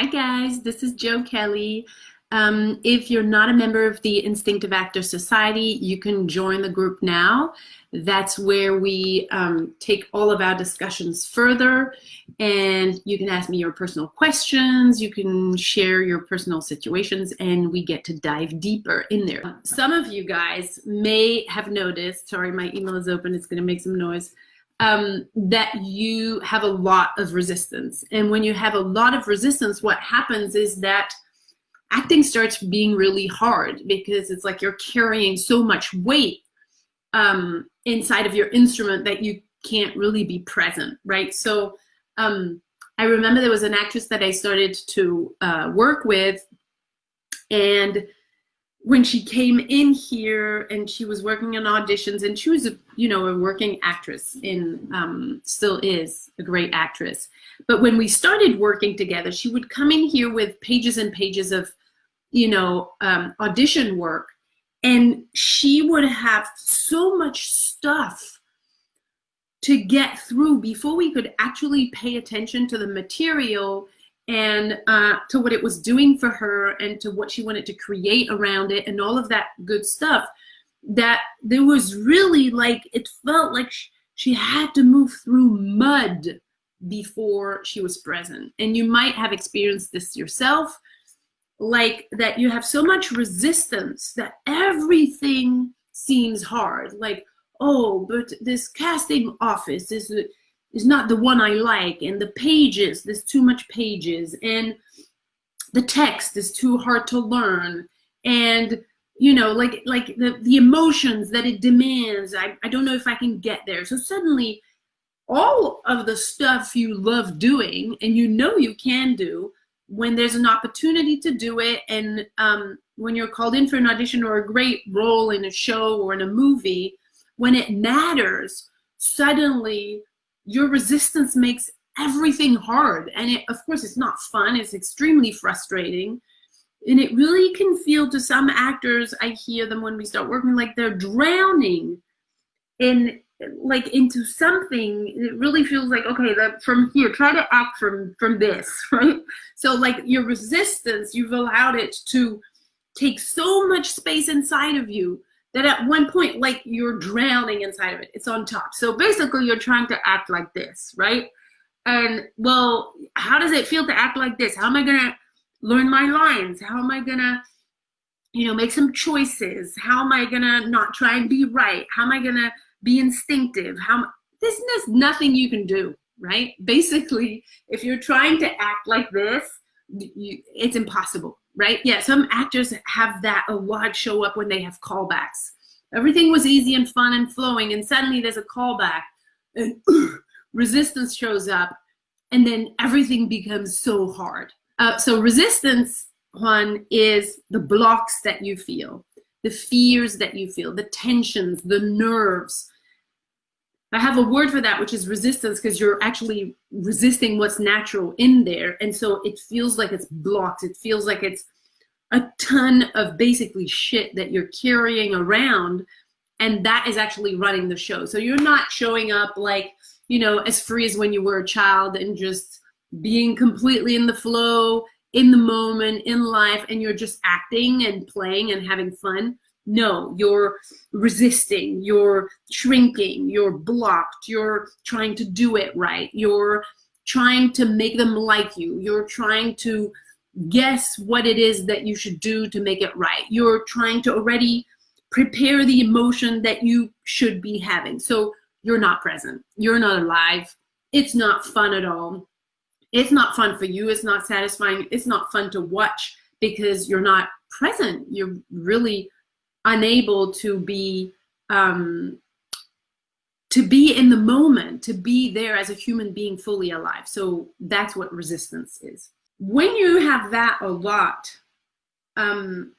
Hi guys, this is Joe Kelly. Um, if you're not a member of the Instinctive Actor Society, you can join the group now. That's where we um, take all of our discussions further and you can ask me your personal questions, you can share your personal situations and we get to dive deeper in there. Some of you guys may have noticed, sorry my email is open, it's gonna make some noise, um, that you have a lot of resistance. And when you have a lot of resistance, what happens is that acting starts being really hard because it's like you're carrying so much weight um, inside of your instrument that you can't really be present, right? So um, I remember there was an actress that I started to uh, work with and when she came in here and she was working on auditions and she was a you know a working actress in um, still is a great actress. But when we started working together she would come in here with pages and pages of you know um, audition work and she would have so much stuff to get through before we could actually pay attention to the material and uh, to what it was doing for her and to what she wanted to create around it and all of that good stuff that there was really like it felt like she had to move through mud before she was present. And you might have experienced this yourself like that you have so much resistance that everything seems hard. Like oh but this casting office is is not the one I like, and the pages, there's too much pages, and the text is too hard to learn, and you know, like like the, the emotions that it demands, I, I don't know if I can get there. So suddenly all of the stuff you love doing and you know you can do when there's an opportunity to do it and um, when you're called in for an audition or a great role in a show or in a movie, when it matters, suddenly your resistance makes everything hard. And it, of course, it's not fun. It's extremely frustrating. And it really can feel to some actors, I hear them when we start working, like they're drowning in like into something it really feels like okay that from here try to act from from this right so like your resistance you've allowed it to take so much space inside of you that at one point, like you're drowning inside of it. It's on top. So basically you're trying to act like this, right? And well, how does it feel to act like this? How am I gonna learn my lines? How am I gonna, you know, make some choices? How am I gonna not try and be right? How am I gonna be instinctive? How this is nothing you can do, right? Basically, if you're trying to act like this, you, it's impossible right? Yeah, some actors have that a lot show up when they have callbacks. Everything was easy and fun and flowing, and suddenly there's a callback, and resistance shows up, and then everything becomes so hard. Uh, so resistance, Juan, is the blocks that you feel, the fears that you feel, the tensions, the nerves, I have a word for that, which is resistance, because you're actually resisting what's natural in there. And so it feels like it's blocked. It feels like it's a ton of basically shit that you're carrying around. And that is actually running the show. So you're not showing up like, you know, as free as when you were a child and just being completely in the flow, in the moment, in life, and you're just acting and playing and having fun no, you're resisting, you're shrinking, you're blocked, you're trying to do it right, you're trying to make them like you, you're trying to guess what it is that you should do to make it right. You're trying to already prepare the emotion that you should be having. So you're not present, you're not alive, it's not fun at all. It's not fun for you, it's not satisfying, it's not fun to watch because you're not present. You're really unable to be um, to be in the moment, to be there as a human being fully alive. So that's what resistance is. When you have that a lot, um,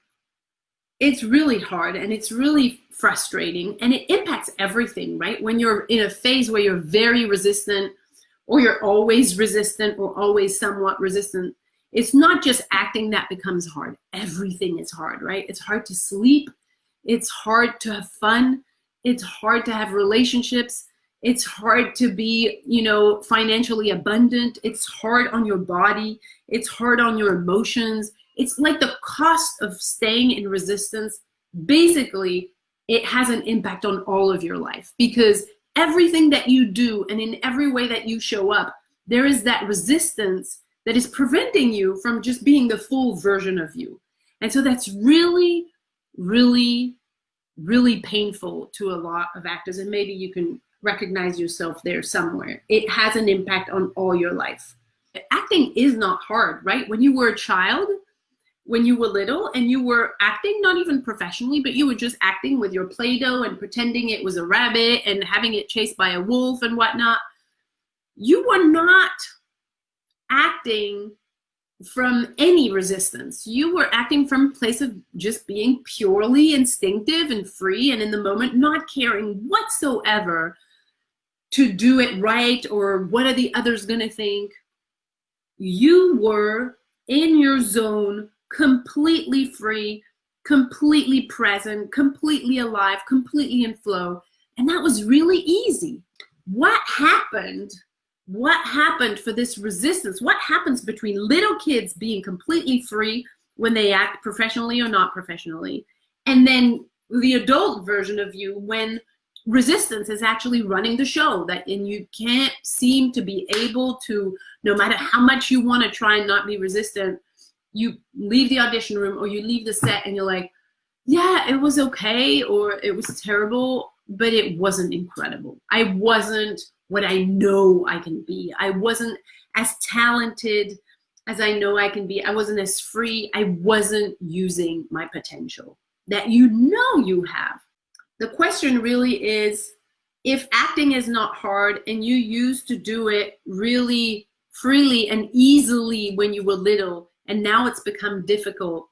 it's really hard and it's really frustrating and it impacts everything, right? When you're in a phase where you're very resistant or you're always resistant or always somewhat resistant, it's not just acting that becomes hard. Everything is hard, right? It's hard to sleep. It's hard to have fun. It's hard to have relationships. It's hard to be, you know, financially abundant. It's hard on your body. It's hard on your emotions. It's like the cost of staying in resistance. Basically, it has an impact on all of your life because everything that you do and in every way that you show up, there is that resistance that is preventing you from just being the full version of you. And so that's really, really, really painful to a lot of actors. And maybe you can recognize yourself there somewhere. It has an impact on all your life. Acting is not hard, right? When you were a child, when you were little and you were acting, not even professionally, but you were just acting with your Play-Doh and pretending it was a rabbit and having it chased by a wolf and whatnot, you were not acting from any resistance. You were acting from a place of just being purely instinctive and free and in the moment, not caring whatsoever to do it right or what are the others gonna think. You were in your zone, completely free, completely present, completely alive, completely in flow. And that was really easy. What happened what happened for this resistance? What happens between little kids being completely free when they act professionally or not professionally, and then the adult version of you when resistance is actually running the show that and you can't seem to be able to no matter how much you want to try and not be resistant you leave the audition room or you leave the set and you're like yeah it was okay or it was terrible but it wasn't incredible i wasn't what I know I can be. I wasn't as talented as I know I can be. I wasn't as free. I wasn't using my potential that you know you have. The question really is if acting is not hard and you used to do it really freely and easily when you were little and now it's become difficult,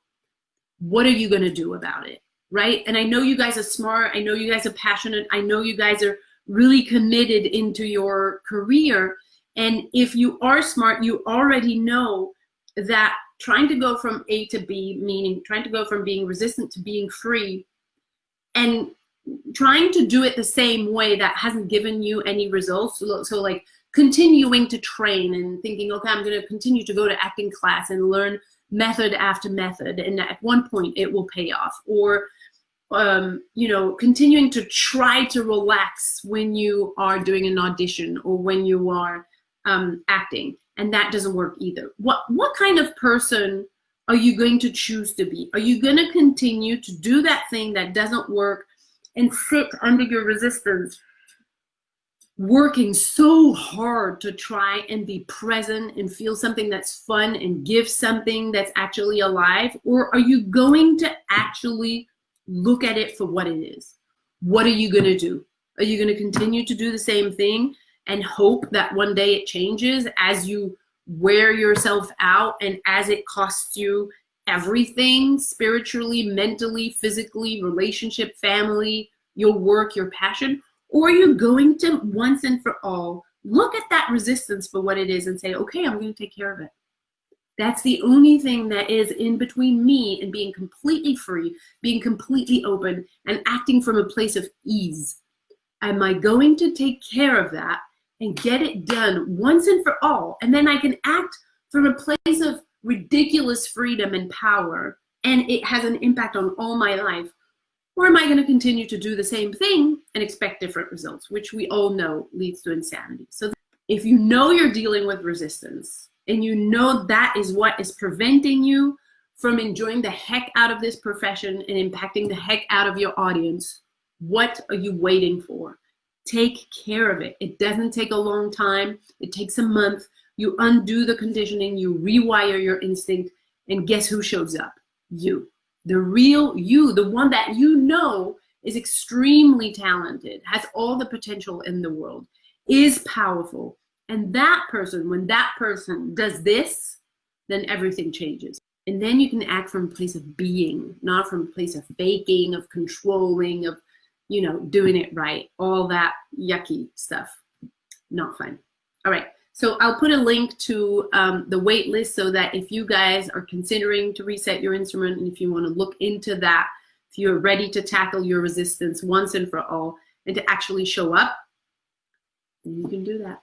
what are you going to do about it? Right? And I know you guys are smart. I know you guys are passionate. I know you guys are really committed into your career. And if you are smart, you already know that trying to go from A to B, meaning trying to go from being resistant to being free, and trying to do it the same way that hasn't given you any results. So, so like continuing to train and thinking, okay, I'm going to continue to go to acting class and learn method after method. And at one point it will pay off. Or um, you know, continuing to try to relax when you are doing an audition or when you are um, acting, and that doesn't work either. What what kind of person are you going to choose to be? Are you going to continue to do that thing that doesn't work and sit under your resistance, working so hard to try and be present and feel something that's fun and give something that's actually alive? Or are you going to actually look at it for what it is. What are you going to do? Are you going to continue to do the same thing and hope that one day it changes as you wear yourself out and as it costs you everything spiritually, mentally, physically, relationship, family, your work, your passion? Or are you going to once and for all look at that resistance for what it is and say, okay, I'm going to take care of it. That's the only thing that is in between me and being completely free, being completely open, and acting from a place of ease. Am I going to take care of that and get it done once and for all? And then I can act from a place of ridiculous freedom and power, and it has an impact on all my life. Or am I going to continue to do the same thing and expect different results, which we all know leads to insanity? So if you know you're dealing with resistance, and you know that is what is preventing you from enjoying the heck out of this profession and impacting the heck out of your audience, what are you waiting for? Take care of it. It doesn't take a long time. It takes a month. You undo the conditioning, you rewire your instinct, and guess who shows up? You. The real you, the one that you know is extremely talented, has all the potential in the world, is powerful, and that person, when that person does this, then everything changes. And then you can act from a place of being, not from a place of faking, of controlling, of, you know, doing it right. All that yucky stuff. Not fun. All right. So I'll put a link to um, the wait list so that if you guys are considering to reset your instrument and if you want to look into that, if you're ready to tackle your resistance once and for all and to actually show up you can do that.